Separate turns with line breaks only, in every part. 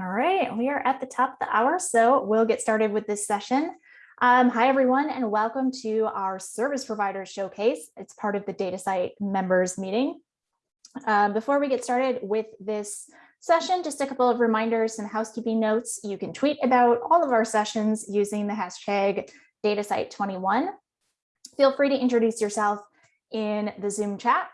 All right, we are at the top of the hour, so we'll get started with this session. Um, hi, everyone, and welcome to our Service Providers Showcase. It's part of the DataCite members meeting. Um, before we get started with this session, just a couple of reminders and housekeeping notes. You can tweet about all of our sessions using the hashtag DataCite21. Feel free to introduce yourself in the Zoom chat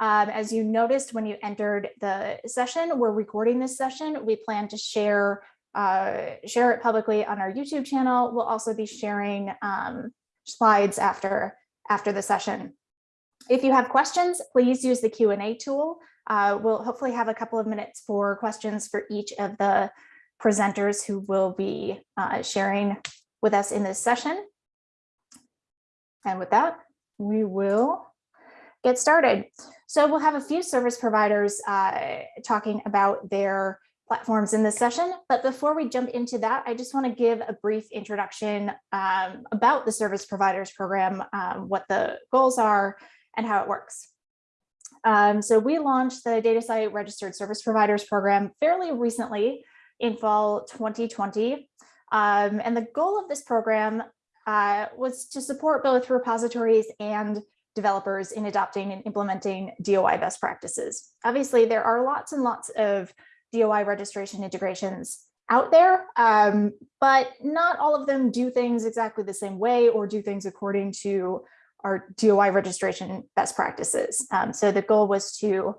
um, as you noticed when you entered the session, we're recording this session. We plan to share uh, share it publicly on our YouTube channel. We'll also be sharing um, slides after after the session. If you have questions, please use the Q&A tool. Uh, we'll hopefully have a couple of minutes for questions for each of the presenters who will be uh, sharing with us in this session. And with that, we will get started. So we'll have a few service providers uh, talking about their platforms in this session. But before we jump into that, I just want to give a brief introduction um, about the service providers program, um, what the goals are and how it works. Um, so we launched the DataCite Registered Service Providers program fairly recently in fall 2020. Um, and the goal of this program uh, was to support both repositories and developers in adopting and implementing DOI best practices. Obviously, there are lots and lots of DOI registration integrations out there, um, but not all of them do things exactly the same way or do things according to our DOI registration best practices. Um, so the goal was to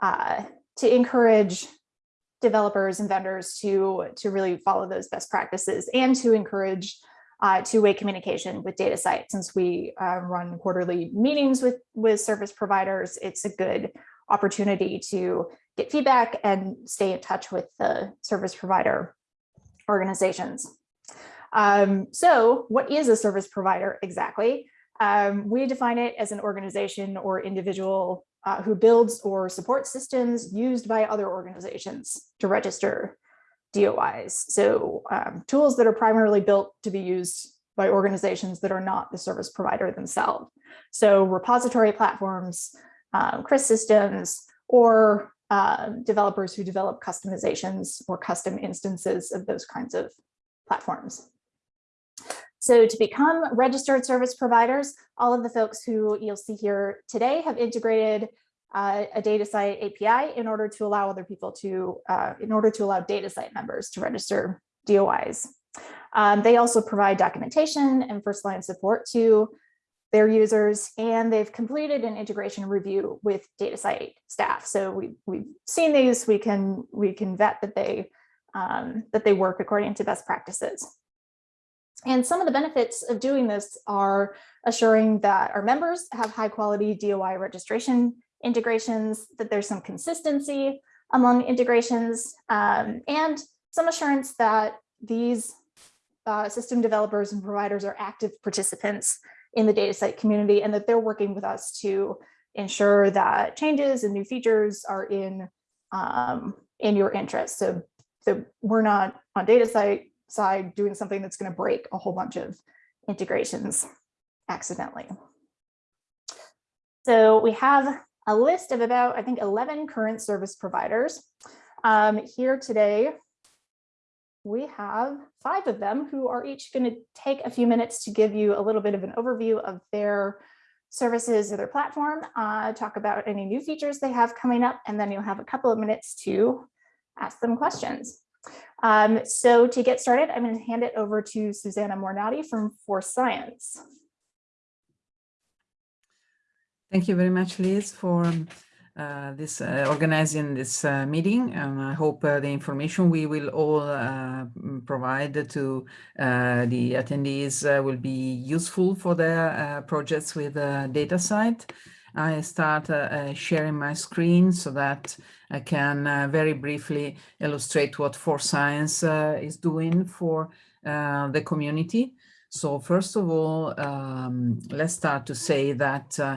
uh, to encourage developers and vendors to to really follow those best practices and to encourage uh, two-way communication with DataCite. Since we uh, run quarterly meetings with, with service providers, it's a good opportunity to get feedback and stay in touch with the service provider organizations. Um, so what is a service provider exactly? Um, we define it as an organization or individual uh, who builds or supports systems used by other organizations to register DOIs. So um, tools that are primarily built to be used by organizations that are not the service provider themselves. So repository platforms, um, CRIS systems, or uh, developers who develop customizations or custom instances of those kinds of platforms. So to become registered service providers, all of the folks who you'll see here today have integrated uh, a DataCite API in order to allow other people to, uh, in order to allow DataCite members to register DOIs. Um, they also provide documentation and first line support to their users, and they've completed an integration review with DataCite staff. So we, we've seen these, we can, we can vet that they, um, that they work according to best practices. And some of the benefits of doing this are assuring that our members have high quality DOI registration integrations, that there's some consistency among integrations, um, and some assurance that these uh, system developers and providers are active participants in the DataCite community and that they're working with us to ensure that changes and new features are in um, in your interest. So, so we're not on DataCite side doing something that's going to break a whole bunch of integrations accidentally. So we have a list of about, I think, 11 current service providers. Um, here today, we have five of them who are each going to take a few minutes to give you a little bit of an overview of their services or their platform, uh, talk about any new features they have coming up, and then you'll have a couple of minutes to ask them questions. Um, so to get started, I'm going to hand it over to Susanna Mornati from 4Science.
Thank you very much, Liz, for uh, this uh, organizing this uh, meeting. And I hope uh, the information we will all uh, provide to uh, the attendees will be useful for their projects with DataCite. I start sharing my screen so that I can very briefly illustrate what 4Science is doing for the community. So first of all, um, let's start to say that Uh,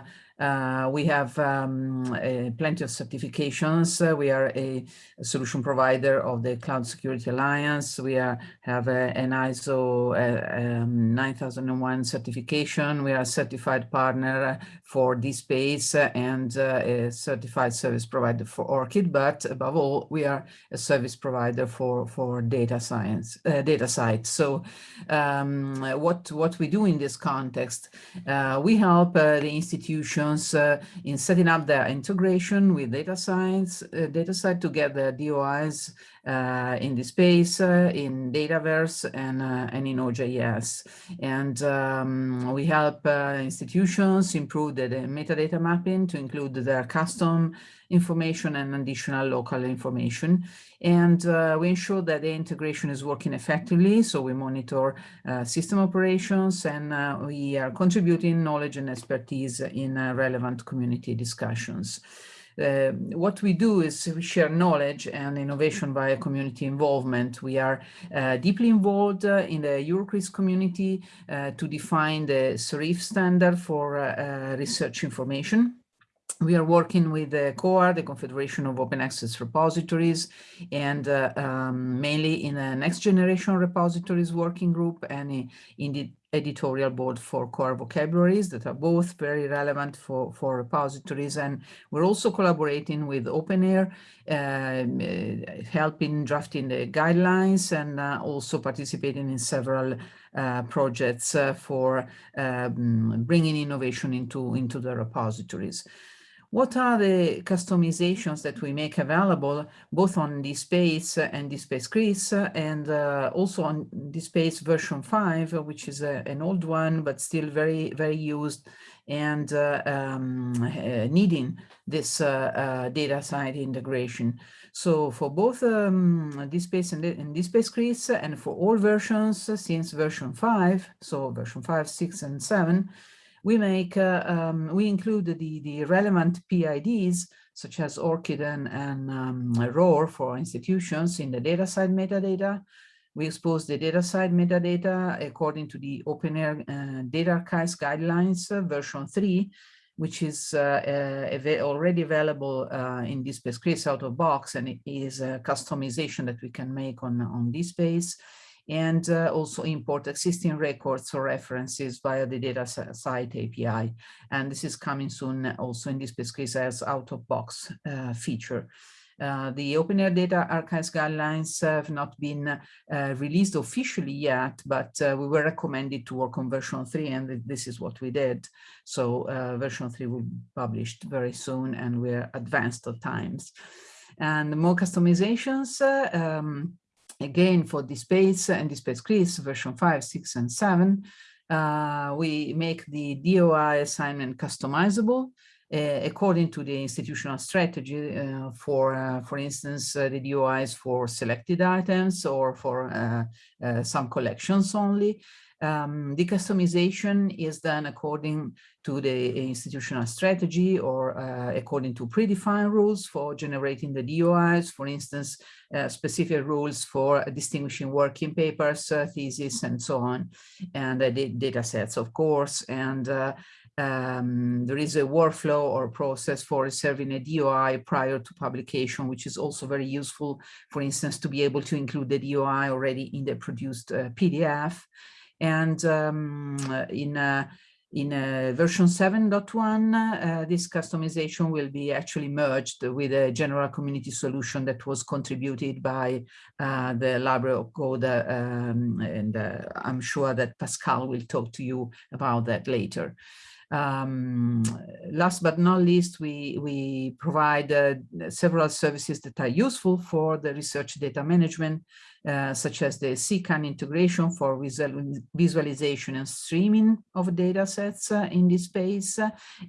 we have um, uh, plenty of certifications. Uh, we are a, solution provider of the Cloud Security Alliance. We are, have a, an ISO uh, um, 9001 certification. We are a certified partner for DSpace and uh, a certified service provider for ORCID. But above all, we are a service provider for, for data science, uh, DataCite. So um, what, what we do in this context, we help the institution uh, in setting up their integration with data science, uh, DataCite to get the DOIs uh, in DSpace, uh, in Dataverse, and, and in OJS. And um, we help institutions improve the, the, metadata mapping to include their custom information and additional local information. And uh, we ensure that the integration is working effectively. So we monitor uh, system operations and we are contributing knowledge and expertise in relevant community discussions. Uh, what we do is we share knowledge and innovation via community involvement. We are uh, deeply involved uh, in the euroCRIS community uh, to define the CERIF standard for uh, uh, research information. We are working with the COAR, the Confederation of Open Access Repositories, and um, mainly in the next generation repositories working group and in the editorial board for COAR vocabularies that are both very relevant for, for repositories. And we're also collaborating with OpenAIRE, um, uh, helping drafting the guidelines and uh, also participating in several uh, projects uh, for um, bringing innovation into, into the repositories. What are the customizations that we make available both on DSpace and DSpace CRIS and uh, also on DSpace version 5, which is a, an old one, but still very, very used and uh, um, uh, needing this uh, uh, DataCite integration. So for both um, DSpace and, and DSpace CRIS and for all versions since version 5, so version 5, 6, and 7, we make, uh, um, we include the, the relevant PIDs, such as ORCID and, and um, ROR for institutions in the DataCite metadata. We expose the DataCite metadata according to the OpenAIRE uh, Data Archives Guidelines uh, version 3, which is uh, uh, already available uh, in DSpace CRIS out of box, and it is a customization that we can make on, on DSpace and uh, also import existing records or references via the DataCite API. And this is coming soon also in this Chris as out-of-box uh, feature. Uh, the OpenAIRE Data Archives guidelines have not been uh, released officially yet, but uh, we were recommended to work on version 3 and this is what we did. So uh, version 3 will be published very soon and we're advanced at times. And more customizations, um, again for DSpace and DSpace CRIS version 5, 6, and 7, uh, we make the DOI assignment customizable uh, according to the institutional strategy uh, for, uh, for instance, uh, the DOIs for selected items or for uh, some collections only. Um, the customization is done according to the institutional strategy or uh, according to predefined rules for generating the DOIs, for instance, uh, specific rules for distinguishing working papers, uh, theses, and so on, and uh, the data sets, of course, and uh, um, there is a workflow or process for reserving a DOI prior to publication, which is also very useful, for instance, to be able to include the DOI already in the produced uh, PDF. And um, in in version 7.1, uh, this customization will be actually merged with a general community solution that was contributed by uh, the Library of Code, um, and uh, I'm sure that Pascal will talk to you about that later. Um, last but not least, we, we provide uh, several services that are useful for the research data management uh, such as the CKAN integration for visual, visualization and streaming of data sets uh, in this space,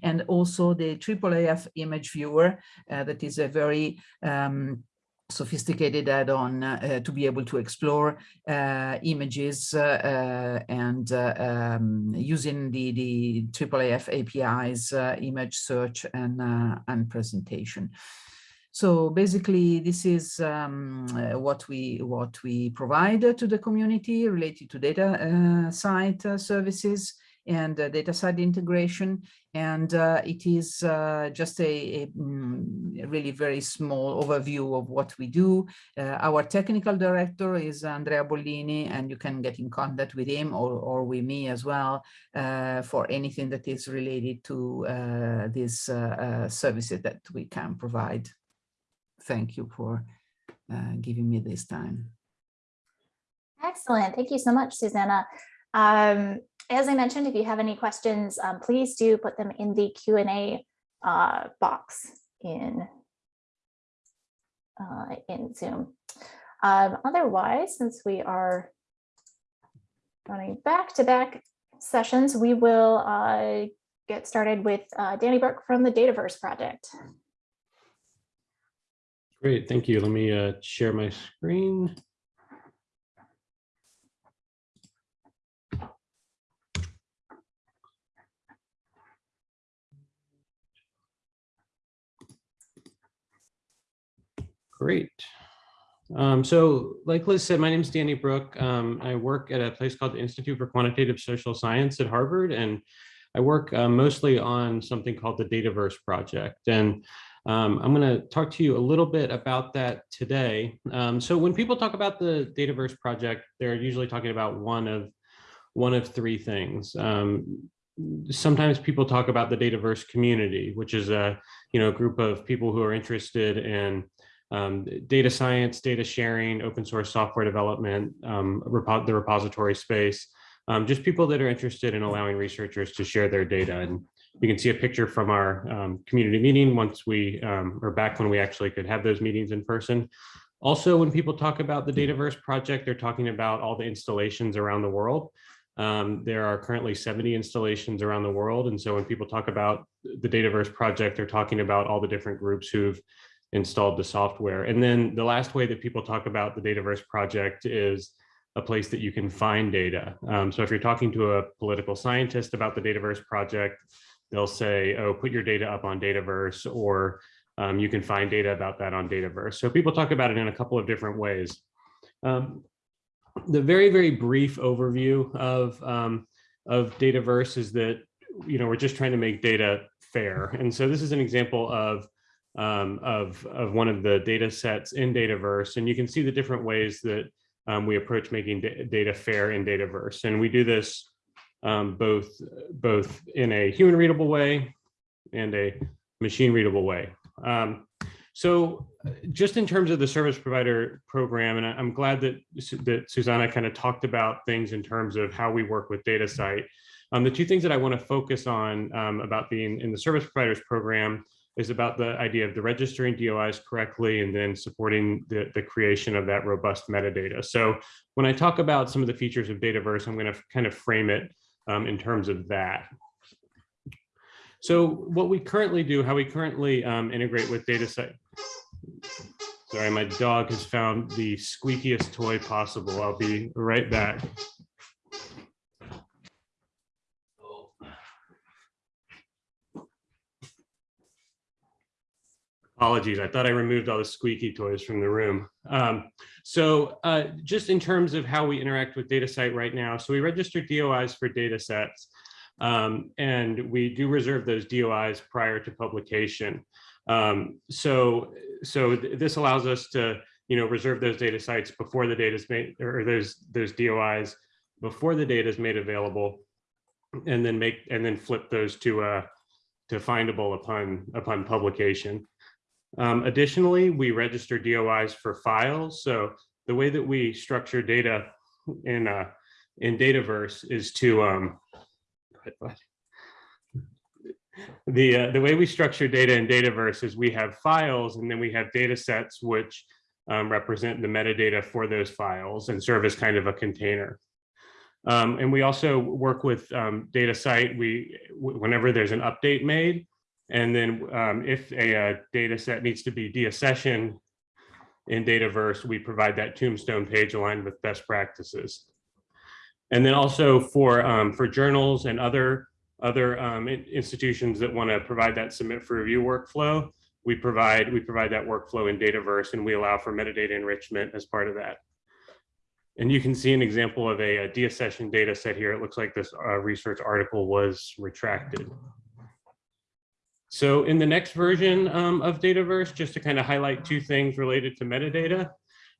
and also the IIIF image viewer uh, that is a very um, sophisticated add-on uh, to be able to explore uh, images uh, and um, using the, the IIIF APIs, image search and, and presentation. So basically, this is um, uh, what we what we provide to the community related to data uh, site uh, services. and uh, DataCite integration. And uh, it is uh, just a, a mm, really very small overview of what we do. Our technical director is Andrea Bollini, and you can get in contact with him or, or with me as well for anything that is related to these services that we can provide. Thank you for giving me this time.
Excellent. Thank you so much, Susanna. Um, as I mentioned, if you have any questions, um, please do put them in the Q&A uh, box in, uh, in Zoom. Um, otherwise, since we are running back-to-back -back sessions, we will uh, get started with uh, Danny Brooke from the Dataverse project.
Great, thank you. Let me uh, share my screen. Great. Um, so like Liz said, my name is Danny Brooke. Um, I work at a place called the Institute for Quantitative Social Science at Harvard, and I work uh, mostly on something called the Dataverse Project. And um, I'm going to talk to you a little bit about that today. Um, so when people talk about the Dataverse Project, they're usually talking about one of one of three things. Um, sometimes people talk about the Dataverse community, which is a you know group of people who are interested in um, data science, data sharing, open source software development, um, repo the repository space, um, just people that are interested in allowing researchers to share their data. And you can see a picture from our um, community meeting once we, um, or back when we actually could have those meetings in person. Also, when people talk about the Dataverse project, they're talking about all the installations around the world. Um, there are currently 70 installations around the world. And so when people talk about the Dataverse project, they're talking about all the different groups who've installed the software. And then the last way that people talk about the Dataverse project is a place that you can find data. Um, so if you're talking to a political scientist about the Dataverse project, they'll say, oh, put your data up on Dataverse, or um, you can find data about that on Dataverse. So people talk about it in a couple of different ways. Um, the very, very brief overview of, um, of Dataverse is that, you know, we're just trying to make data fair. And so this is an example of um, of, of one of the data sets in Dataverse. And you can see the different ways that um, we approach making data fair in Dataverse. And we do this um, both, both in a human readable way and a machine readable way. Um, so just in terms of the service provider program, and I'm glad that, that Susanna kind of talked about things in terms of how we work with DataCite. Um, the two things that I want to focus on um, about being in the service providers program is about the idea of the registering DOIs correctly and then supporting the, the creation of that robust metadata. So when I talk about some of the features of Dataverse, I'm going to kind of frame it um, in terms of that. So what we currently do, how we currently um, integrate with DataCite. Sorry, my dog has found the squeakiest toy possible. I'll be right back. Apologies, I thought I removed all the squeaky toys from the room. Um, so uh, just in terms of how we interact with DataCite right now, so we register DOIs for data sets, um, and we do reserve those DOIs prior to publication. Um, so so th this allows us to you know reserve those data sites before the data is made or those those DOIs before the data is made available, and then make and then flip those to uh, to findable upon upon publication. Um, additionally, we register DOIs for files. So the way that we structure data in uh, in Dataverse is to um, the uh, the way we structure data in Dataverse is we have files and then we have data sets which um, represent the metadata for those files and serve as kind of a container. Um, and we also work with um, DataCite. We whenever there's an update made, and then um, if a, a, uh, data set needs to be deaccessioned in Dataverse, we provide that tombstone page aligned with best practices. And then also for, um, for journals and other, other um, institutions that want to provide that submit for review workflow, we provide, we provide that workflow in Dataverse and we allow for metadata enrichment as part of that. And you can see an example of a, a deaccession data set here. It looks like this uh, research article was retracted. So in the next version um, of Dataverse, just to kind of highlight two things related to metadata.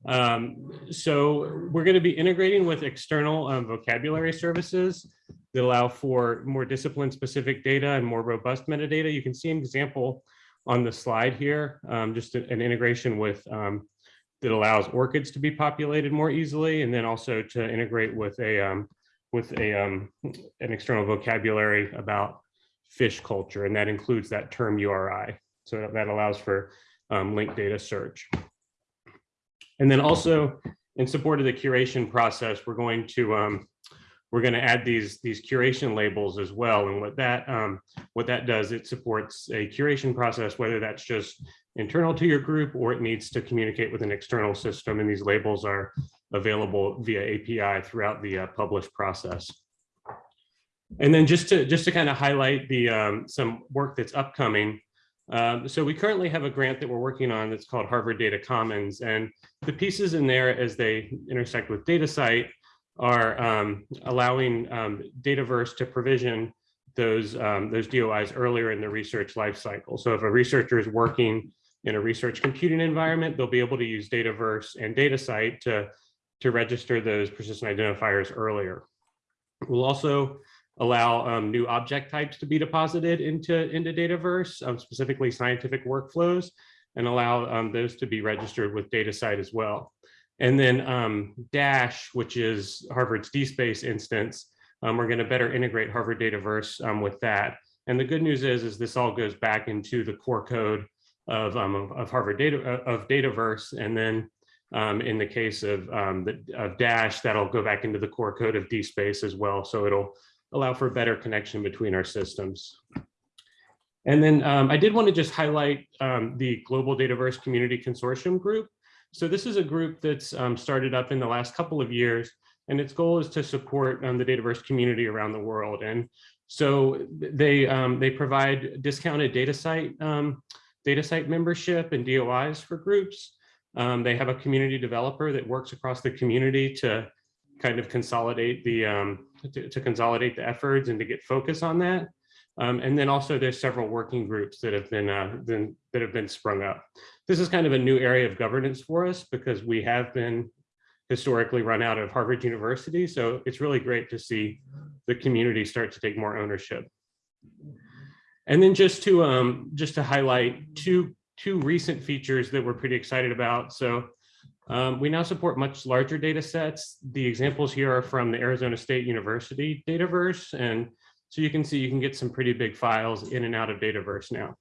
Um, so we're going to be integrating with external um, vocabulary services that allow for more discipline specific data and more robust metadata. You can see an example on the slide here, um, just an integration with um, that allows ORCIDs to be populated more easily, and then also to integrate with a um, with a an external vocabulary about fish culture, and that includes that term URI. So that allows for um, linked data search. And then also in support of the curation process, we're going to um, we're going to add these these curation labels as well. And what that um, what that does, it supports a curation process, whether that's just internal to your group or it needs to communicate with an external system. And these labels are available via API throughout the uh, publish process. And then just to just to kind of highlight the um, some work that's upcoming. Um, so we currently have a grant that we're working on that's called Harvard Data Commons, and the pieces in there as they intersect with DataCite are um, allowing um, Dataverse to provision those um, those DOIs earlier in the research lifecycle. So if a researcher is working in a research computing environment, they'll be able to use Dataverse and DataCite to to register those persistent identifiers earlier. We'll also allow um, new object types to be deposited into, into Dataverse, um, specifically scientific workflows, and allow um, those to be registered with DataCite as well. And then um, Dash, which is Harvard's DSpace instance, um, we're going to better integrate Harvard Dataverse um, with that. And the good news is, is this all goes back into the core code of, of, of, Harvard data of Dataverse, and then in the case of, the, of Dash, that'll go back into the core code of DSpace as well. So it'll allow for a better connection between our systems. And then um, I did want to just highlight um, the Global Dataverse Community Consortium group. So this is a group that's um, started up in the last couple of years, and its goal is to support um, the Dataverse community around the world. And so they um, they provide discounted DataCite, um, DataCite membership and DOIs for groups. they have a community developer that works across the community to kind of consolidate the to, to, consolidate the efforts and to get focus on that. Um, and then also there's several working groups that have been, uh, been that have been sprung up. This is kind of a new area of governance for us because we have been historically run out of Harvard University. So it's really great to see the community start to take more ownership. And then just to um, just to highlight two two recent features that we're pretty excited about. So um, we now support much larger data sets. The examples here are from the Arizona State University Dataverse. And so you can see you can get some pretty big files in and out of Dataverse now.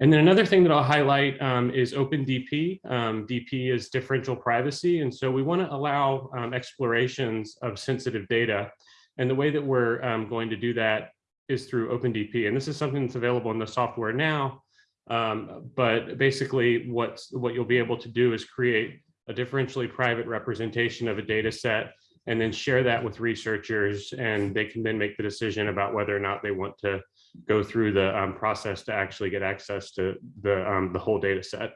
And then another thing that I'll highlight um, is OpenDP. Um, DP is differential privacy. And so we want to allow um, explorations of sensitive data. And the way that we're um, going to do that is through OpenDP. And this is something that's available in the software now. Um, but basically what's, what you'll be able to do is create a differentially private representation of a data set and then share that with researchers and they can then make the decision about whether or not they want to go through the um, process to actually get access to the, um, the whole data set.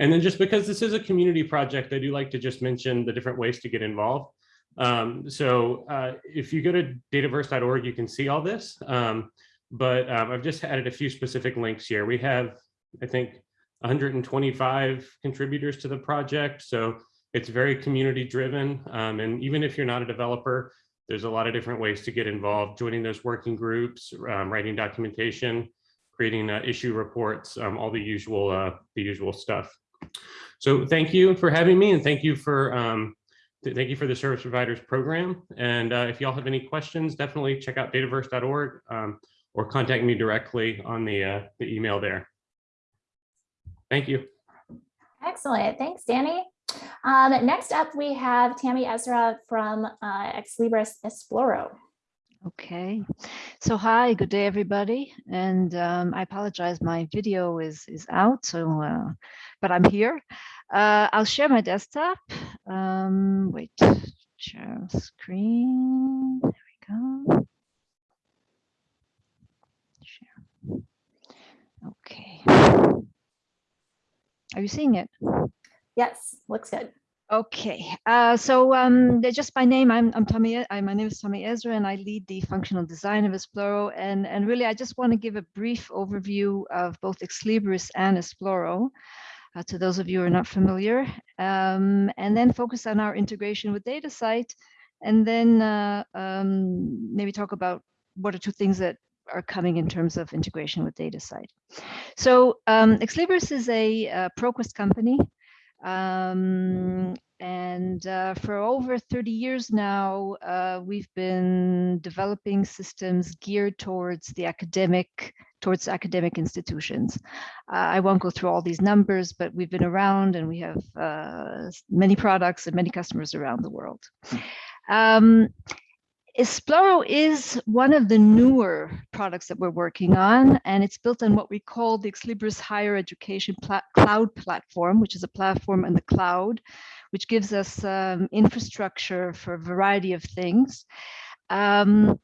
And then just because this is a community project, I do like to just mention the different ways to get involved. Um, so uh, if you go to dataverse.org, you can see all this. Um, but um, I've just added a few specific links here. We have, I think, 125 contributors to the project. So it's very community driven. Um, and even if you're not a developer, there's a lot of different ways to get involved, joining those working groups, um, writing documentation, creating uh, issue reports, um, all the usual, uh, the usual stuff. So thank you for having me and thank you for um, thank you for the service providers program. And uh, if y'all have any questions, definitely check out dataverse.org. Or contact me directly on the, uh, the email there. Thank you.
Excellent. Thanks, Danny. Um, next up, we have Tammy Ezra from uh, Ex Libris Esploro.
Okay, so hi, good day, everybody. And um, I apologize, my video is, is out, so, uh, but I'm here. Uh, I'll share my desktop. Um, wait, share screen, there we go. Okay. Are you seeing it?
Yes, looks good.
Okay, uh, so um, they're just by name, I'm, I'm Tommy, I, my name is Tommy Ezra and I lead the functional design of Esploro. And, and really, I just want to give a brief overview of both Exlibris and Esploro uh, to those of you who are not familiar, um, and then focus on our integration with DataCite, and then uh, um, maybe talk about what are two things that are coming in terms of integration with DataCite. So um, Exlibris is a uh, ProQuest company. Um, and uh, for over 30 years now, uh, we've been developing systems geared towards the academic, towards academic institutions. Uh, I won't go through all these numbers, but we've been around and we have uh, many products and many customers around the world. Um, Esploro is one of the newer products that we're working on, and it's built on what we call the Exlibris Higher Education Pla- Cloud Platform, which is a platform in the cloud, which gives us um, infrastructure for a variety of things. Um,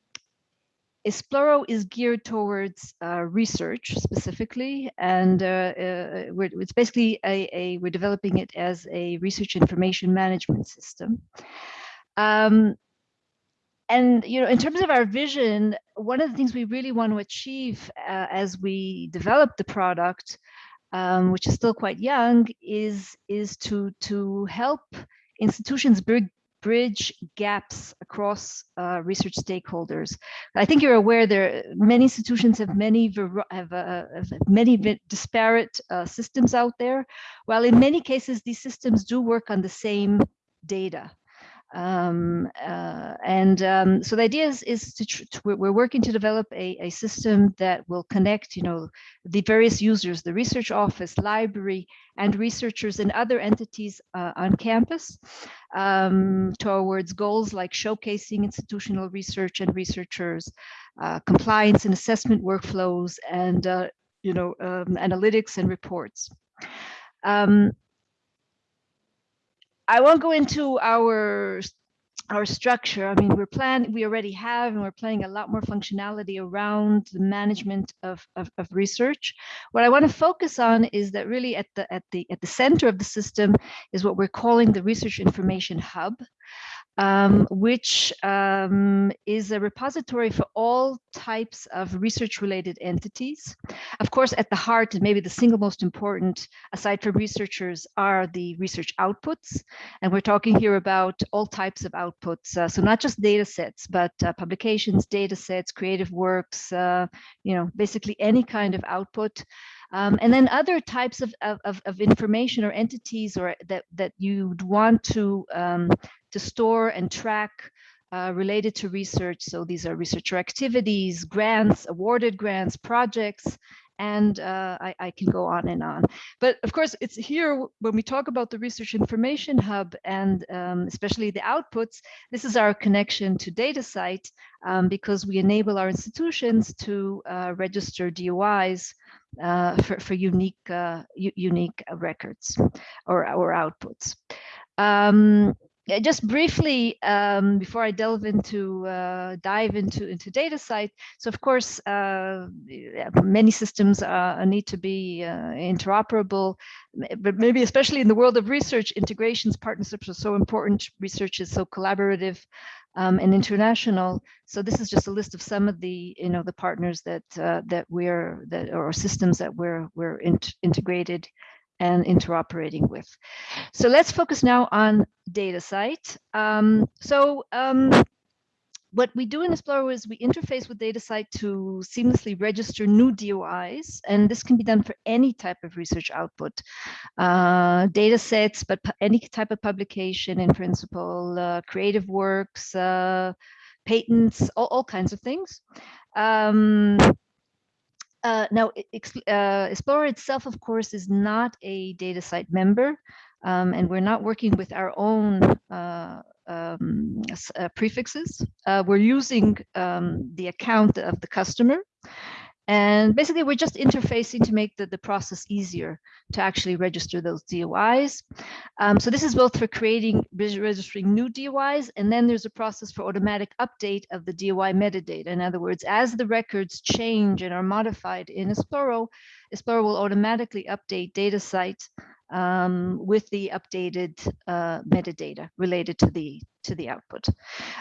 Esploro is geared towards uh, research specifically, and uh, uh, it's basically a, a, we're developing it as a research information management system. Um, and you know in terms of our vision one of the things we really want to achieve uh, as we develop the product um, which is still quite young is is to to help institutions bridge bridge gaps across uh, research stakeholders. I think you're aware there many institutions have many have, uh, have many disparate uh, systems out there. While in many cases these systems do work on the same data um, uh, and um, so the idea is, is to, we're working to develop a, a system that will connect you know the various users the research office library and researchers and other entities uh, on campus um, towards goals like showcasing institutional research and researchers uh, compliance and assessment workflows and uh, you know um, analytics and reports. Um, I won't go into our our structure. I mean, we're planning, we already have, and we're planning a lot more functionality around the management of, of, of research. What I want to focus on is that really at the at the at the center of the system is what we're calling the research information hub. Um, which um, is a repository for all types of research related entities. Of course, at the heart, and maybe the single most important, aside from researchers, are the research outputs. And we're talking here about all types of outputs. Uh, so not just data sets, but uh, publications, data sets, creative works, uh, you know, basically any kind of output. Um, and then other types of, of, of information or entities or that, that you'd want to, um, to store and track uh, related to research. So these are researcher activities, grants, awarded grants, projects, and uh, I, I, can go on and on. But of course, it's here when we talk about the Research Information Hub and um, especially the outputs, this is our connection to DataCite um, because we enable our institutions to uh, register DOIs uh, for, for unique, uh, unique records or, or outputs. Um, just briefly um, before I delve into uh, dive into into DataCite. So of course, uh, many systems uh, need to be uh, interoperable, but maybe especially in the world of research, integrations partnerships are so important. Research is so collaborative um, and international. So this is just a list of some of the you know the partners that uh, that we're that or systems that we're we're in integrated and interoperating with. So let's focus now on DataCite. Um, so um, what we do in Esploro is we interface with DataCite to seamlessly register new DOIs, and this can be done for any type of research output, uh, data sets, but any type of publication in principle, uh, creative works, uh, patents, all, all, kinds of things. Um, uh, now, uh, Esploro itself, of course, is not a DataCite member, um, and we're not working with our own uh, um, uh, prefixes. Uh, we're using um, the account of the customer. And basically, we're just interfacing to make the, the process easier to actually register those DOIs. Um, so this is both for creating, registering new DOIs, and then there's a process for automatic update of the DOI metadata. In other words, as the records change and are modified in Esploro, Esploro will automatically update DataCite um, with the updated uh, metadata related to the to the output.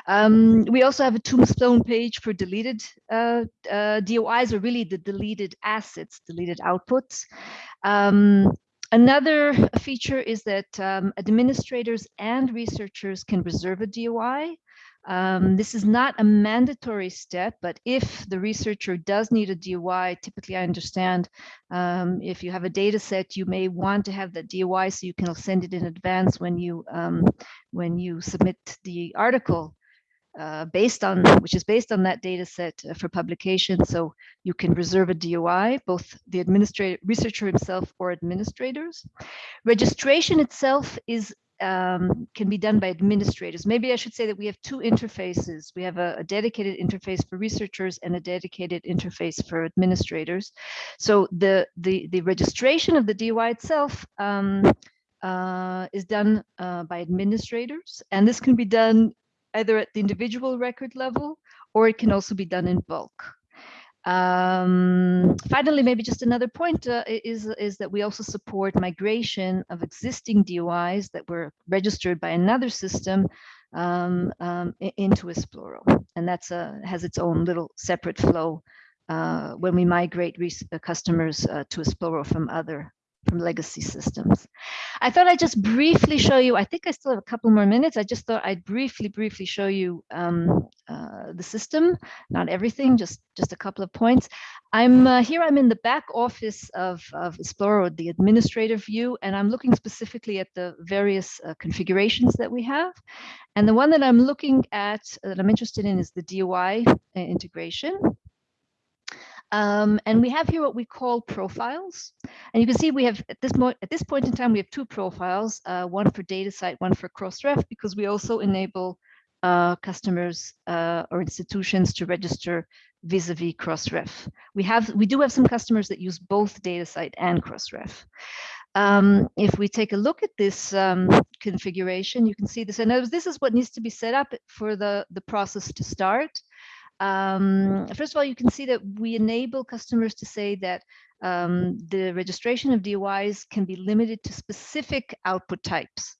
Um, we also have a tombstone page for deleted uh, uh, DOIs, or really the deleted assets, deleted outputs. Um, another feature is that um, administrators and researchers can reserve a DOI um, this is not a mandatory step, but if the researcher does need a DOI, typically I understand um, if you have a data set, you may want to have the DOI so you can send it in advance when you um, when you submit the article uh, based on which is based on that data set uh, for publication. So you can reserve a DOI, both the administrator researcher himself or administrators. Registration itself is um, can be done by administrators. Maybe I should say that we have two interfaces. We have a, a, dedicated interface for researchers and a dedicated interface for administrators. So the the, the registration of the DOI itself um, uh, is done uh, by administrators, and this can be done either at the individual record level or it can also be done in bulk. Um, finally, maybe just another point uh, is, is that we also support migration of existing DOIs that were registered by another system um, um, into Esploro. And that's a, has its own little separate flow uh, when we migrate uh, customers uh, to Esploro from other from legacy systems. I thought I'd just briefly show you, I think I still have a couple more minutes. I just thought I'd briefly, briefly show you um, uh, the system, not everything, just, just a couple of points. I'm uh, here, I'm in the back office of, of Esploro, the administrative view, and I'm looking specifically at the various uh, configurations that we have. And the one that I'm looking at, that I'm interested in is the DOI uh, integration. Um, and we have here what we call profiles. And you can see we have at this, at this point in time, we have two profiles, uh, one for DataCite, one for Crossref, because we also enable uh, customers uh, or institutions to register vis-a-vis -vis Crossref. We have, we do have some customers that use both DataCite and Crossref. Um, if we take a look at this um, configuration, you can see this. And this is what needs to be set up for the, the process to start. Um, first of all, you can see that we enable customers to say that um, the registration of DOIs can be limited to specific output types.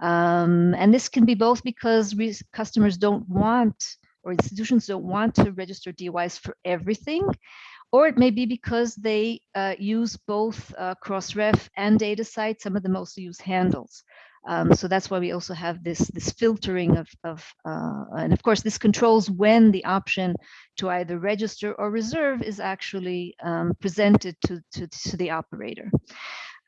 Um, and this can be both because customers don't want or institutions don't want to register DOIs for everything, or it may be because they uh, use both uh, Crossref and DataCite. Some of them also use handles. Um, so that's why we also have this this filtering of, of uh, and of course this controls when the option to either register or reserve is actually um, presented to, to, to the operator.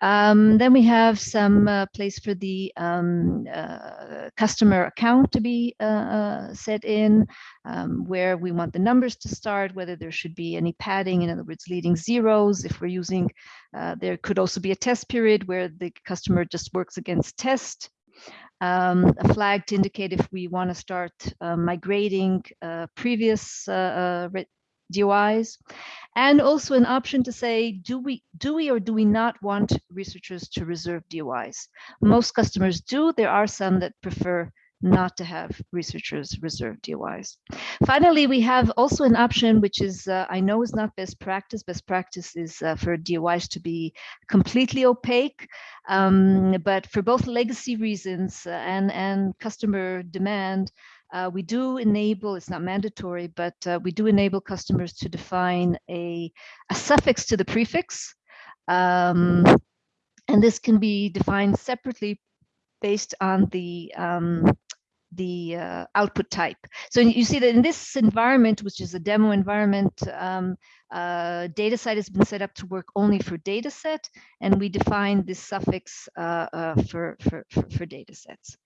Um, then we have some uh, place for the um, uh, customer account to be uh, uh, set in, um, where we want the numbers to start, whether there should be any padding, in other words, leading zeros. If we're using, uh, there could also be a test period where the customer just works against test. Um, a flag to indicate if we want to start uh, migrating previous DOIs, and also an option to say, do we, do we or do we not want researchers to reserve DOIs? Most customers do. There are some that prefer not to have researchers reserve DOIs. Finally, we have also an option which is, uh, I know is not best practice. Best practice is uh, for DOIs to be completely opaque, um, but for both legacy reasons uh, and, and customer demand, uh, we do enable, it's not mandatory, but uh, we do enable customers to define a, a suffix to the prefix. Um, and this can be defined separately based on the um, the uh, output type. So you see that in this environment, which is a demo environment, um, uh, DataCite has been set up to work only for data set, and we define this suffix uh, uh for, for, for, for datasets.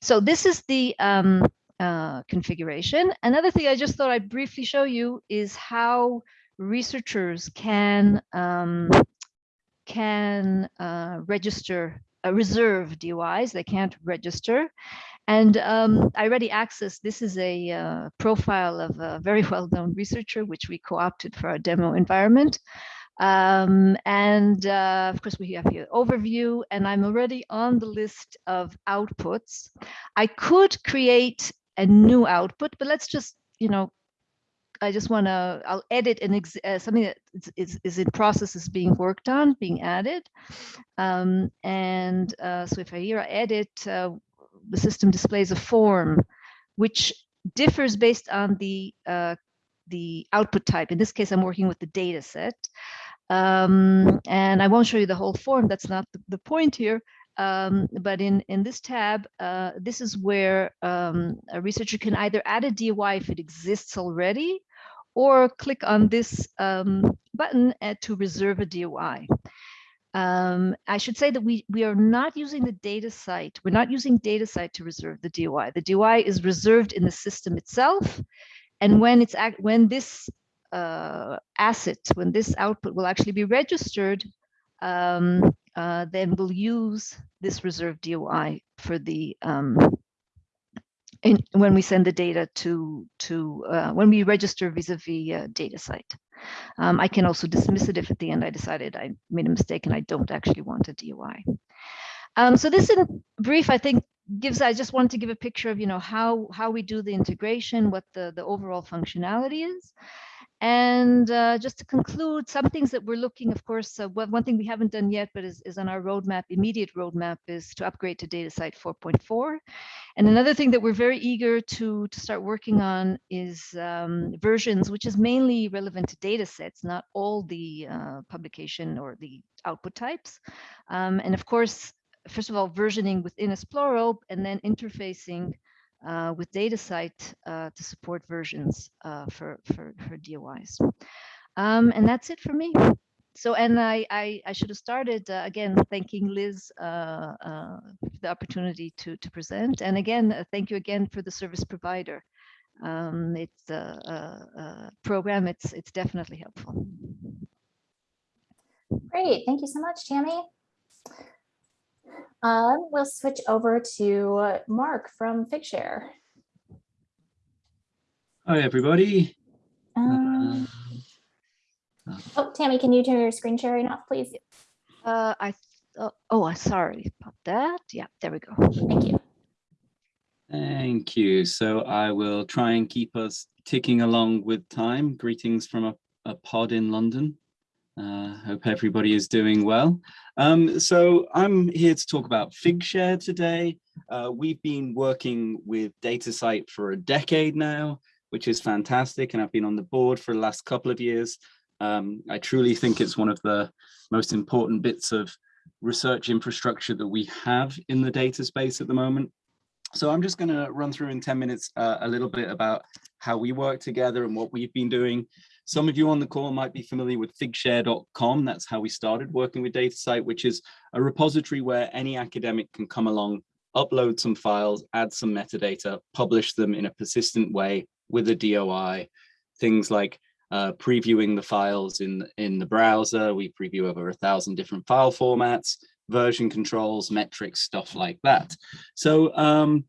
So this is the um, uh, configuration. Another thing I just thought I'd briefly show you is how researchers can um, can uh, register uh, reserve DOIs. They can't register. And um, already Access, this is a uh, profile of a very well-known researcher, which we co-opted for our demo environment. Um, and uh, of course, we have here overview, and I'm already on the list of outputs. I could create a new output, but let's just, you know, I just want to, I'll edit an uh, something that is, is, is in process is being worked on, being added. Um, and uh, so if I here I edit, uh, the system displays a form which differs based on the uh, the output type. In this case, I'm working with the data set. Um, and I won't show you the whole form. That's not the, the point here. Um, but in, in this tab, uh, this is where um, a researcher can either add a DOI if it exists already, or click on this um, button uh, to reserve a DOI. Um, I should say that we, we are not using the DataCite. We're not using DataCite to reserve the DOI. The DOI is reserved in the system itself. And when it's act, when this uh, asset, when this output will actually be registered, um, uh, then we'll use this reserved DOI for the um, in, when we send the data to to uh, when we register vis-a-vis -vis, uh, DataCite. Um, I can also dismiss it if at the end I decided I made a mistake and I don't actually want a DOI. Um, so this in brief, I think gives, I just wanted to give a picture of, you know, how, how we do the integration, what the, the overall functionality is. And uh, just to conclude, some things that we're looking, of course, uh, one thing we haven't done yet, but is, is on our roadmap, immediate roadmap, is to upgrade to DataCite 4.4. And another thing that we're very eager to, to start working on is um, versions, which is mainly relevant to data sets, not all the uh, publication or the output types. Um, and of course, first of all, versioning within Esploro and then interfacing uh, with DataCite uh, to support versions uh, for, for, for DOIs. Um, and that's it for me. So, and I, I, I should have started uh, again, thanking Liz uh, uh, for the opportunity to, to present. And again, thank you again for the service provider. Um, it's a, program, it's, it's definitely helpful.
Great, thank you so much, Tammy. Um, we'll switch over to Mark from Figshare.
Hi, everybody.
Um, oh, Tammy, can you turn your screen sharing off, please?
Uh, I oh, oh, sorry about that. Yeah, there we go.
Thank you.
Thank you. So I will try and keep us ticking along with time. Greetings from a, a pod in London. Uh, hope everybody is doing well. Um, so I'm here to talk about Figshare today. Uh, we've been working with DataCite for a decade now, which is fantastic. And I've been on the board for the last couple of years. Um, I truly think it's one of the most important bits of research infrastructure that we have in the data space at the moment. So I'm just going to run through in 10 minutes uh, a little bit about how we work together and what we've been doing. Some of you on the call might be familiar with figshare.com. That's how we started working with DataCite, which is a repository where any academic can come along, upload some files, add some metadata, publish them in a persistent way with a DOI. Things like uh, previewing the files in, in the browser. We preview over a thousand different file formats, version controls, metrics, stuff like that. So um,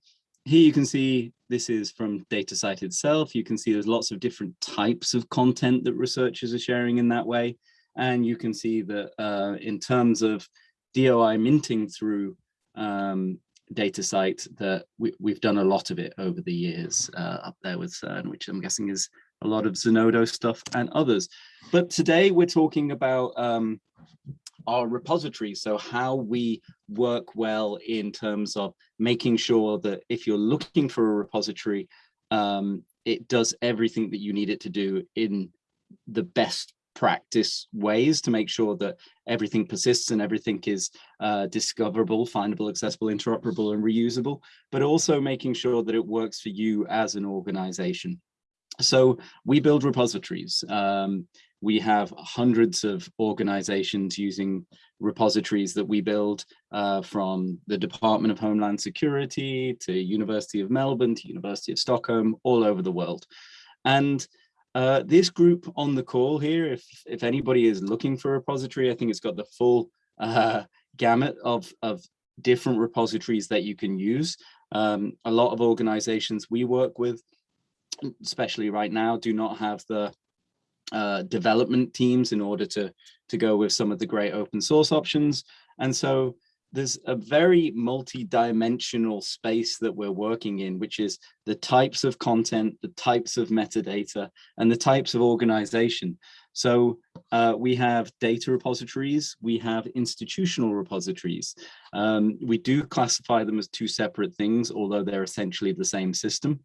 here you can see this is from DataCite itself. You can see there's lots of different types of content that researchers are sharing in that way. And you can see that uh, in terms of DOI minting through um, DataCite, that we, have done a lot of it over the years uh, up there with CERN, which I'm guessing is a lot of Zenodo stuff and others. But today we're talking about um, our repository. So how we work well in terms of making sure that if you're looking for a repository, um, it does everything that you need it to do in the best practice ways to make sure that everything persists and everything is uh, discoverable, findable, accessible, interoperable, and reusable, but also making sure that it works for you as an organization. So we build repositories. Um, we have hundreds of organizations using repositories that we build uh, from the Department of Homeland Security to University of Melbourne to University of Stockholm, all over the world. And uh, this group on the call here, if, if anybody is looking for a repository, I think it's got the full uh, gamut of, of different repositories that you can use. Um, a lot of organizations we work with, especially right now, do not have the uh, development teams in order to, to go with some of the great open source options. And so there's a very multi-dimensional space that we're working in, which is the types of content, the types of metadata, and the types of organization. So uh, we have data repositories, we have institutional repositories. Um, we do classify them as two separate things, although they're essentially the same system,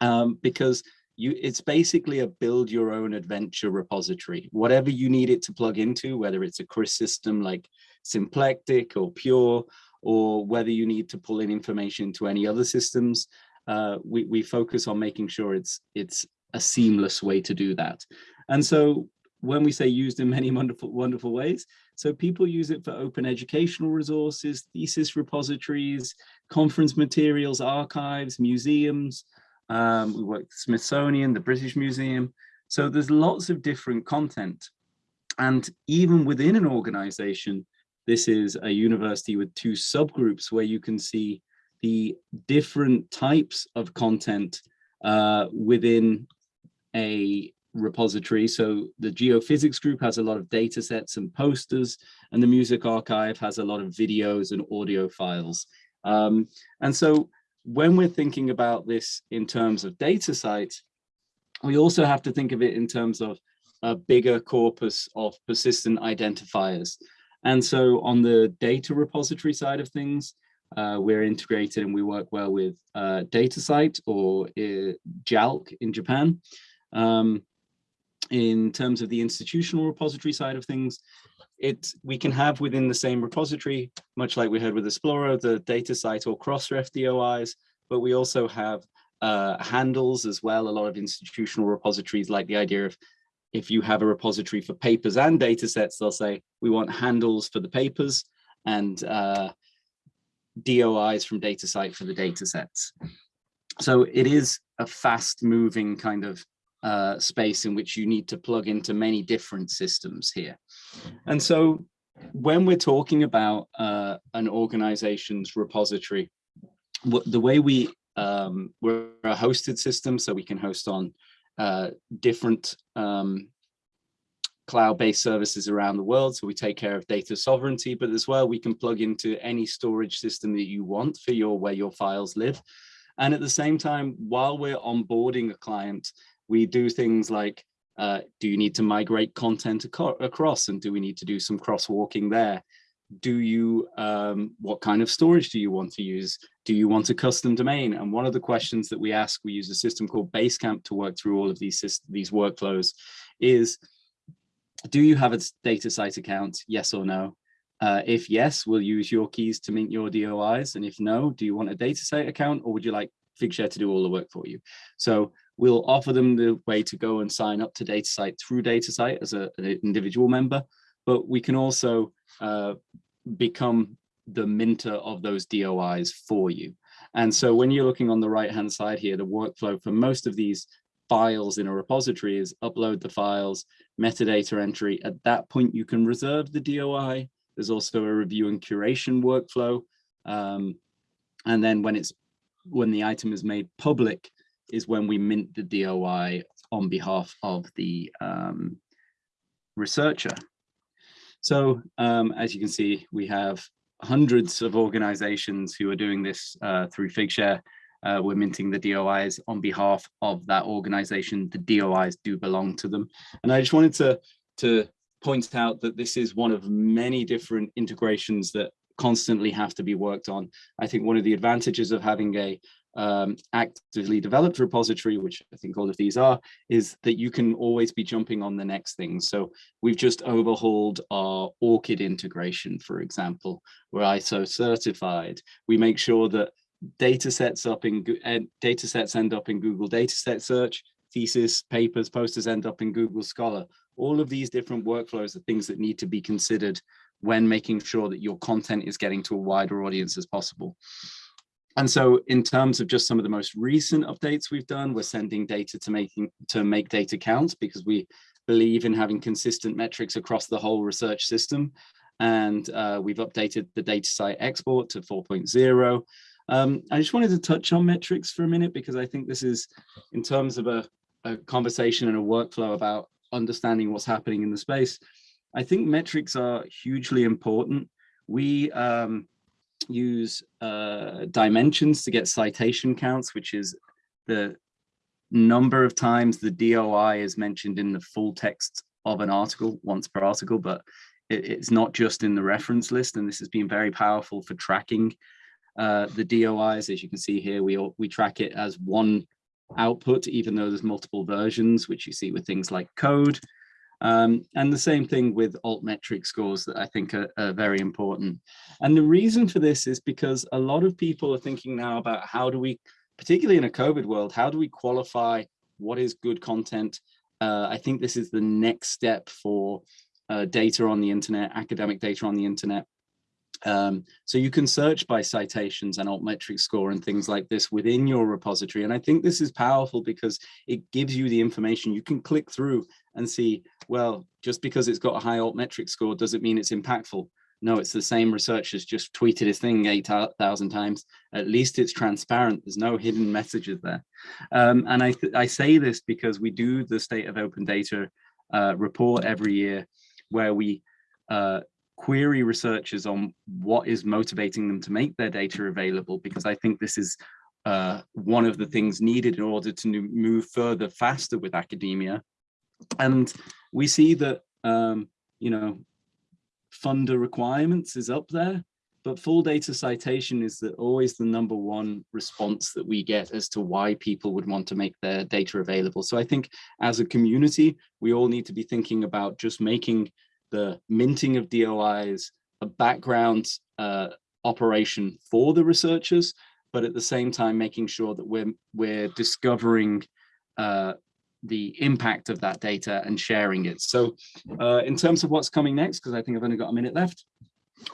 um, because you, it's basically a build your own adventure repository. Whatever you need it to plug into, whether it's a CRIS system like Symplectic or Pure, or whether you need to pull in information to any other systems, uh, we, we focus on making sure it's, it's a seamless way to do that. And so when we say used in many wonderful, wonderful ways, so people use it for open educational resources, thesis repositories, conference materials, archives, museums. Um, we work with Smithsonian, the British Museum. So there's lots of different content. And even within an organization, this is a university with two subgroups where you can see the different types of content uh, within a repository. So the geophysics group has a lot of data sets and posters, and the music archive has a lot of videos and audio files. Um, and so when we're thinking about this in terms of data DataCite, we also have to think of it in terms of a bigger corpus of persistent identifiers. And so on the data repository side of things, uh, we're integrated and we work well with uh, DataCite or uh, JALC in Japan. Um, in terms of the institutional repository side of things, it we can have within the same repository, much like we heard with Esploro, the DataCite or Crossref DOIs, but we also have uh, handles as well. A lot of institutional repositories like the idea of if you have a repository for papers and data sets, they'll say, we want handles for the papers and uh, DOIs from DataCite for the data sets. So it is a fast moving kind of uh, space in which you need to plug into many different systems here. And so when we're talking about uh, an organization's repository, the way we, um, we're a hosted system, so we can host on uh, different um, cloud-based services around the world. So we take care of data sovereignty, but as well, we can plug into any storage system that you want for your where your files live. And at the same time, while we're onboarding a client, we do things like, uh, do you need to migrate content across and do we need to do some crosswalking there? Do you, um, what kind of storage do you want to use? Do you want a custom domain? And one of the questions that we ask, we use a system called Basecamp to work through all of these, these workflows is, do you have a DataCite account? Yes or no? Uh, if yes, we'll use your keys to mint your DOIs. And if no, do you want a DataCite account or would you like Figshare to do all the work for you? So we'll offer them the way to go and sign up to DataCite through DataCite as a, an individual member, but we can also uh, become the minter of those DOIs for you. And so when you're looking on the right hand side here, the workflow for most of these files in a repository is upload the files, metadata entry. At that point, you can reserve the DOI. There's also a review and curation workflow. Um, and then when it's when the item is made public, is when we mint the DOI on behalf of the um, researcher. So um, as you can see, we have hundreds of organizations who are doing this uh, through Figshare. Uh, we're minting the DOIs on behalf of that organization. The DOIs do belong to them. And I just wanted to, to point out that this is one of many different integrations that constantly have to be worked on. I think one of the advantages of having a um, actively developed repository, which I think all of these are, is that you can always be jumping on the next thing. So we've just overhauled our ORCID integration, for example, we're ISO certified. We make sure that data sets up in data sets end up in Google Dataset Search, thesis, papers, posters end up in Google Scholar. All of these different workflows are things that need to be considered when making sure that your content is getting to a wider audience as possible. And so in terms of just some of the most recent updates we've done, we're sending data to making to make data count because we believe in having consistent metrics across the whole research system. And uh, we've updated the DataCite export to 4.0. Um, I just wanted to touch on metrics for a minute because I think this is in terms of a, a conversation and a workflow about understanding what's happening in the space. I think metrics are hugely important we um, use uh, dimensions to get citation counts, which is the number of times the DOI is mentioned in the full text of an article, once per article, but it, it's not just in the reference list. And this has been very powerful for tracking uh, the DOIs. As you can see here, we, all, we track it as one output, even though there's multiple versions, which you see with things like code. Um, and the same thing with altmetric scores that I think are, are, very important. And the reason for this is because a lot of people are thinking now about how do we, particularly in a COVID world, how do we qualify what is good content? Uh, I think this is the next step for uh, data on the internet, academic data on the internet. Um, so you can search by citations and altmetric score and things like this within your repository. And I think this is powerful because it gives you the information you can click through and see, well, just because it's got a high altmetric score doesn't mean it's impactful. No, it's the same researcher's just tweeted his thing 8,000 times. At least it's transparent. There's no hidden messages there. Um, and I, I say this because we do the State of Open Data uh, report every year where we uh, query researchers on what is motivating them to make their data available, because I think this is uh, one of the things needed in order to move further faster with academia. And we see that, um, you know, funder requirements is up there, but full data citation is the, always the number one response that we get as to why people would want to make their data available. So I think as a community, we all need to be thinking about just making the minting of DOIs a background uh, operation for the researchers, but at the same time making sure that we're we're discovering uh, the impact of that data and sharing it. So uh, in terms of what's coming next, because I think I've only got a minute left,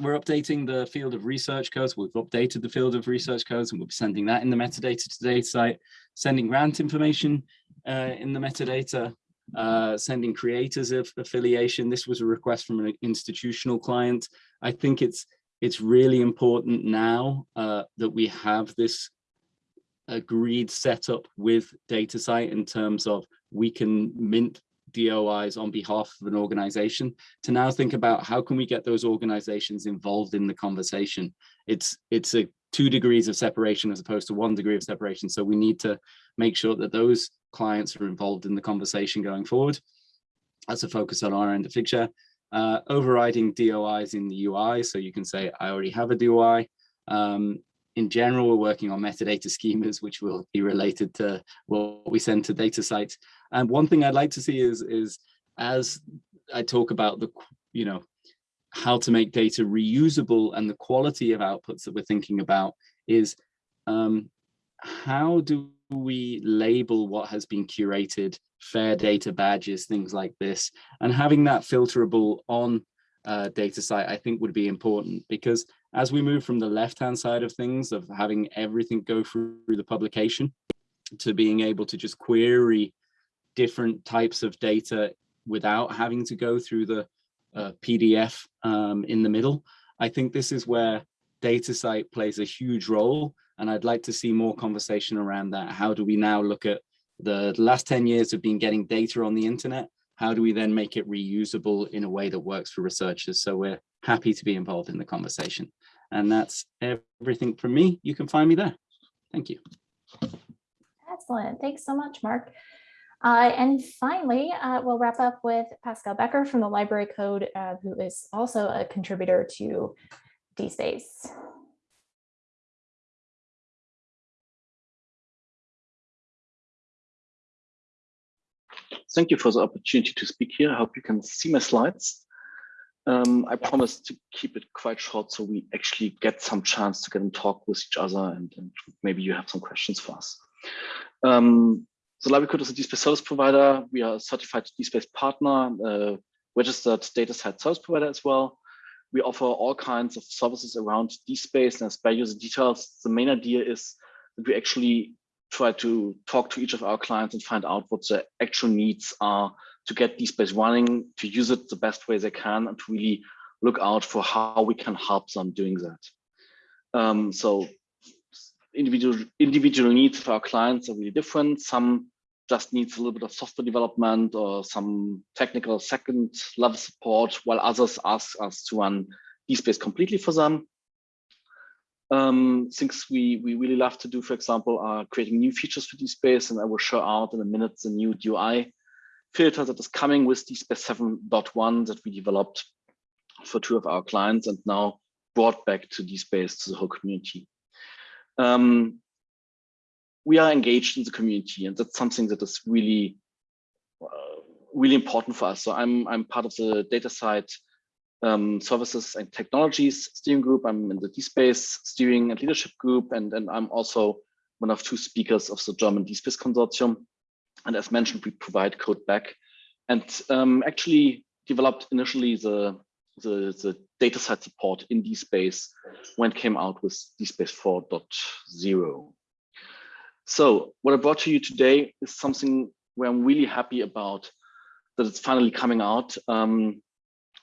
we're updating the field of research codes. We've updated the field of research codes and we'll be sending that in the metadata to DataCite, sending grant information uh, in the metadata, uh, sending creators of affiliation. This was a request from an institutional client. I think it's it's really important now uh, that we have this agreed setup with DataCite in terms of we can mint DOIs on behalf of an organization to now think about how can we get those organizations involved in the conversation. It's it's a two degrees of separation as opposed to one degree of separation. So we need to make sure that those clients are involved in the conversation going forward. That's a focus on our end of Figshare. Uh, overriding DOIs in the UI. So you can say, I already have a DOI. Um, in general, we're working on metadata schemas, which will be related to what we send to DataCite's. And one thing I'd like to see is, is as I talk about the, you know, how to make data reusable and the quality of outputs that we're thinking about is um, how do we label what has been curated, fair data badges, things like this, and having that filterable on uh, DataCite, I think would be important because as we move from the left-hand side of things of having everything go through the publication to being able to just query different types of data without having to go through the uh, PDF um, in the middle, I think this is where DataCite plays a huge role. And I'd like to see more conversation around that. How do we now look at the last 10 years of been getting data on the internet how do we then make it reusable in a way that works for researchers? So we're happy to be involved in the conversation. And that's everything from me. You can find me there. Thank you.
Excellent. Thanks so much, Mark. Uh, and finally, uh, we'll wrap up with Pascal Becker from the Library Code, uh, who is also a contributor to DSpace.
Thank you for the opportunity to speak here. I hope you can see my slides. Um, I promise to keep it quite short so we actually get some chance to get and talk with each other and, and maybe you have some questions for us. Um, the Library Code is a DSpace service provider. We are a certified DSpace partner, uh, registered DataCite service provider as well. We offer all kinds of services around DSpace and spare user details. The main idea is that we actually try to talk to each of our clients and find out what their actual needs are to get DSpace running, to use it the best way they can, and to really look out for how we can help them doing that. Um, so individual individual needs for our clients are really different. Some just needs a little bit of software development or some technical second level support, while others ask us to run DSpace completely for them. Um, things we, we really love to do, for example, are creating new features for DSpace, and I will show out in a minute the new DOI filter that is coming with DSpace 7.1 that we developed for two of our clients and now brought back to DSpace to the whole community. Um, we are engaged in the community, and that's something that is really, uh, really important for us. So I'm I'm part of the DataCite um, services and technologies steering group. I'm in the DSpace steering and leadership group, and and I'm also one of two speakers of the German DSpace consortium. And as mentioned, we provide code back, and um, actually developed initially the the, the DataCite support in DSpace when it came out with DSpace 4.0. So what I brought to you today is something where I'm really happy about that it's finally coming out. Um,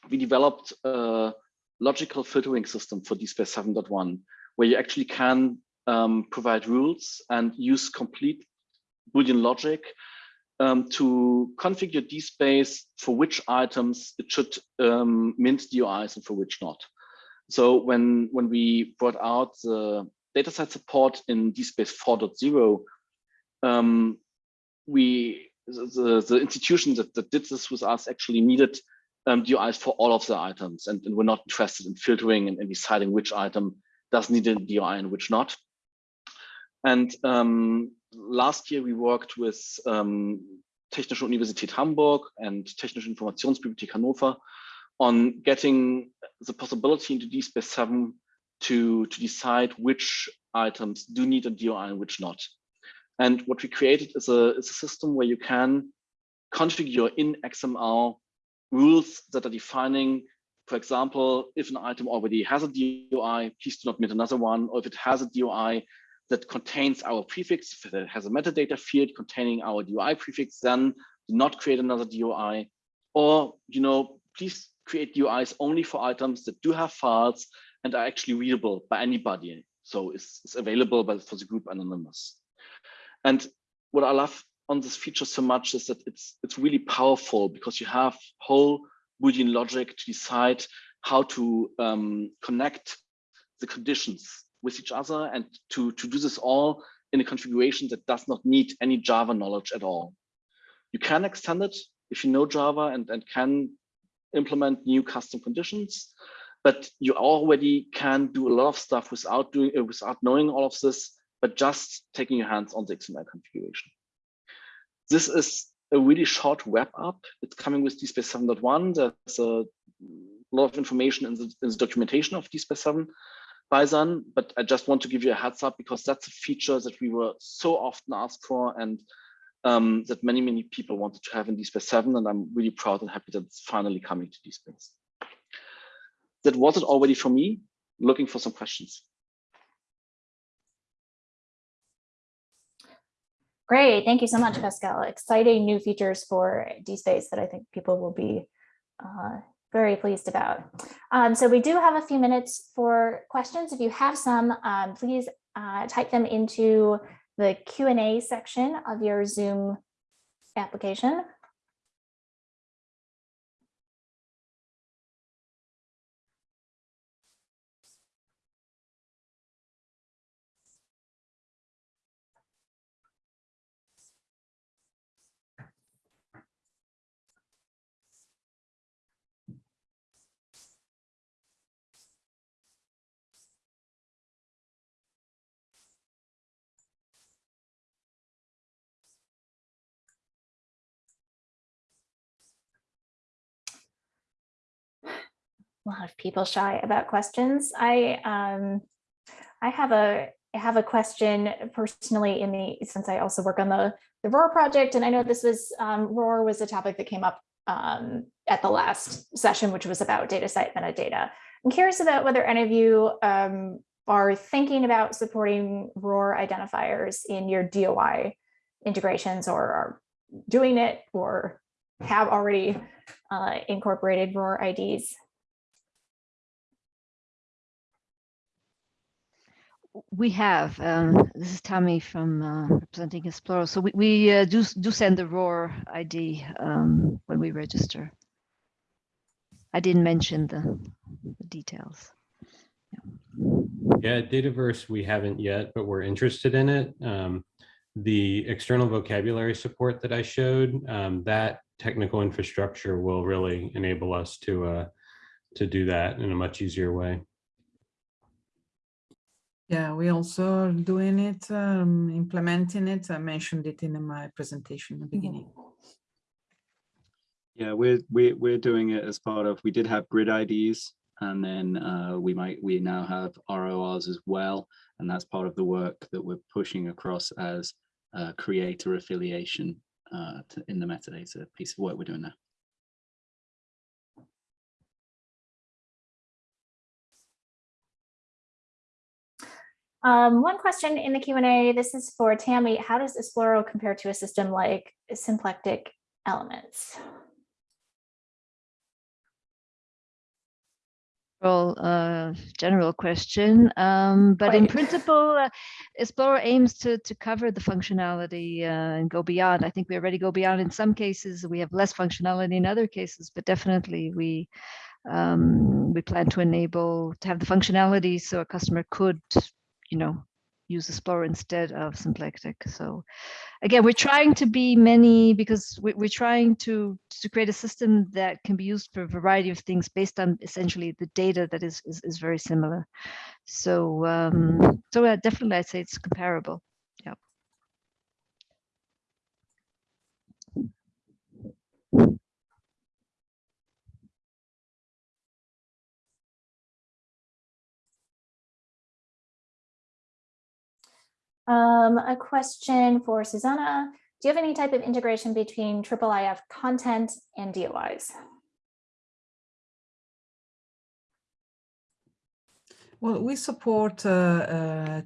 we developed a logical filtering system for DSpace 7.1, where you actually can um, provide rules and use complete Boolean logic um, to configure DSpace for which items it should um, mint DOIs and for which not. So when, when we brought out the data DataCite support in DSpace 4.0, um, we the, the institution that, that did this with us actually needed um, DOIs for all of the items, and, and we're not interested in filtering and, and deciding which item does need a DOI and which not. And um, last year we worked with um, Technische Universität Hamburg and Technische Informationsbibliothek Hannover on getting the possibility into DSpace 7 to, to decide which items do need a DOI and which not. And what we created is a, is a system where you can configure in XML rules that are defining, for example, if an item already has a DOI, please do not mint another one, or if it has a DOI that contains our prefix, that has a metadata field containing our DOI prefix, then do not create another DOI. Or, you know, please create DOIs only for items that do have files and are actually readable by anybody. So it's, it's available but for the group anonymous. And what I love on this feature so much is that it's it's really powerful because you have whole Boolean logic to decide how to um, connect the conditions with each other and to, to do this all in a configuration that does not need any Java knowledge at all. You can extend it if you know Java and, and can implement new custom conditions, but you already can do a lot of stuff without doing uh, without knowing all of this, but just taking your hands on the XML configuration. This is a really short wrap up. It's coming with DSpace 7.1. There's a lot of information in the, in the documentation of DSpace 7 by Sun, but I just want to give you a heads up because that's a feature that we were so often asked for and um, that many, many people wanted to have in DSpace 7, and I'm really proud and happy that it's finally coming to DSpace. That was it already for me. Looking for some questions.
Great, thank you so much, Pascal. Exciting new features for DSpace that I think people will be uh, very pleased about. Um, so we do have a few minutes for questions. If you have some, um, please uh, type them into the Q&A section of your Zoom application. A lot of people shy about questions. I um, I have a I have a question personally in the since I also work on the the ROR project, and I know this was um, ROR was a topic that came up um, at the last session, which was about DataCite metadata. I'm curious about whether any of you um, are thinking about supporting ROR identifiers in your DOI integrations or are doing it or have already uh, incorporated ROR IDs.
We have. Um, this is Tammy from uh, representing Esploro. So we, we uh, do do send the ROR ID um, when we register. I didn't mention the, the details.
Yeah, Dataverse, we haven't yet, but we're interested in it. Um, the external vocabulary support that I showed, um, that technical infrastructure will really enable us to uh, to do that in a much easier way.
Yeah, we also are doing it, um, implementing it. I mentioned it in my presentation in the beginning.
Yeah, we're we're we're doing it as part of. We did have grid IDs, and then uh, we might we now have RORs as well, and that's part of the work that we're pushing across as uh, creator affiliation uh, to, in the metadata piece of work we're doing now.
Um, one question in the Q&A, this is for Tammy. How does Esploro compare to a system like Symplectic Elements?
Well, uh, general question, um, but in principle, uh, Esploro aims to to cover the functionality uh, and go beyond. I think we already go beyond in some cases. We have less functionality in other cases, but definitely we um, we plan to enable to have the functionality so a customer could, you know, use Esploro instead of Symplectic. So again, we're trying to be many because we, we're trying to to create a system that can be used for a variety of things based on essentially the data that is is, is very similar. So um, so yeah, definitely I'd say it's comparable. Yeah.
Um, a question for Susanna. Do you have any type of integration between IIIF content and DOIs?
Well, we support uh, uh,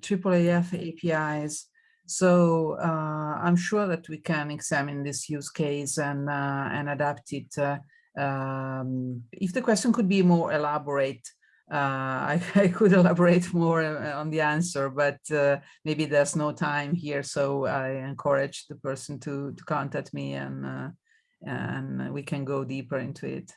APIs, so uh, I'm sure that we can examine this use case and uh, and adapt it. Uh, um, if the question could be more elaborate, I, I, could elaborate more uh, on the answer, but uh, maybe there's no time here. So I encourage the person to, to contact me and, uh, and we can go deeper into it.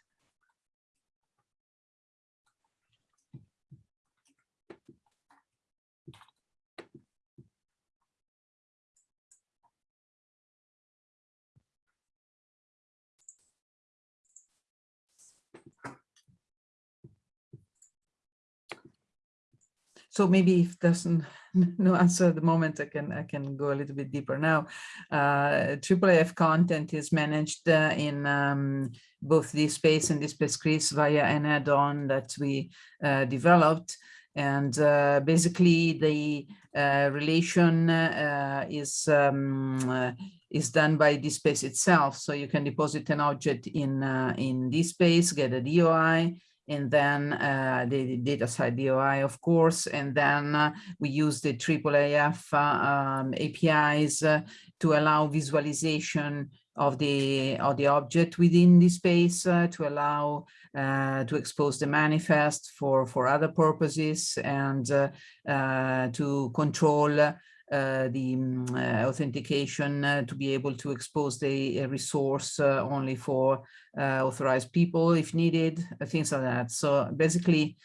So maybe if there's no answer at the moment, I can I can go a little bit deeper now. Uh, IIIF content is managed uh, in um, both DSpace and DSpace via an add-on that we uh, developed. And uh, basically the uh, relation uh, is um, is done by DSpace itself. So you can deposit an object in in space get a DOI, and then uh, the side DOI, of course, and then uh, we use the IIIF uh, um, APIs uh, to allow visualization of the of the object within DSpace uh, to allow uh, to expose the manifest for for other purposes and to control uh, the um, uh, authentication uh, to be able to expose the resource only for authorized people if needed, things like that. So basically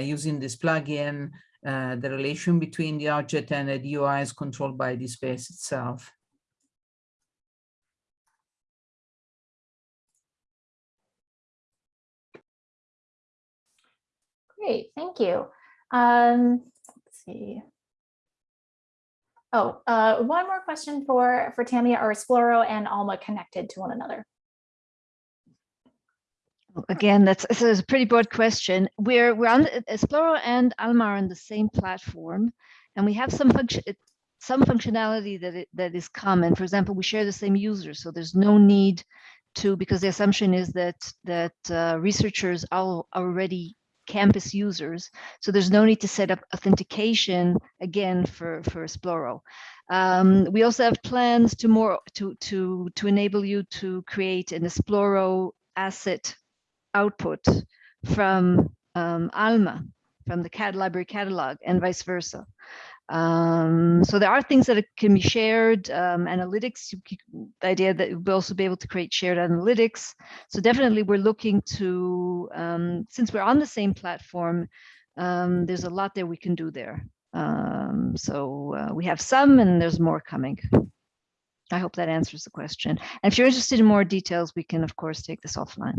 using this plugin, the relation between the object and the DOI is controlled by DSpace itself.
Great, thank you. Um, let's see. Oh, uh, one more question for, for Tammy. Are Esploro and Alma connected to one another?
Again, that's, that's a pretty broad question. We're, we're on Esploro and Alma are on the same platform, and we have some function, some functionality that it, that is common. For example, we share the same user, so there's no need to, because the assumption is that that uh, researchers are already campus users. So there's no need to set up authentication again for, for Esploro. Um, we also have plans to more to, to, to enable you to create an Esploro asset output from um, Alma, from the CAD library catalog and vice versa. Um, so there are things that can be shared. Um, analytics, the idea that we'll also be able to create shared analytics. So definitely, we're looking to um, since we're on the same platform. Um, there's a lot that we can do there. Um, so uh, we have some, and there's more coming. I hope that answers the question. And if you're interested in more details, we can of course take this offline.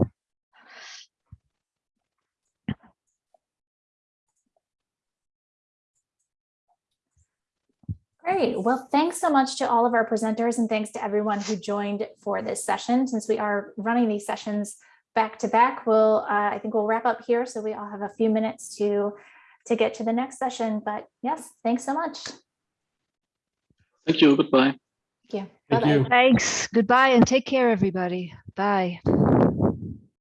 Great. Well, thanks so much to all of our presenters and thanks to everyone who joined for this session. Since we are running these sessions back to back, we'll, uh, I think we'll wrap up here. So we all have a few minutes to, to get to the next session. But yes, thanks so much.
Thank you. Goodbye.
Thank you.
Thank
Bye-bye.
you.
Thanks. Goodbye and take care, everybody. Bye.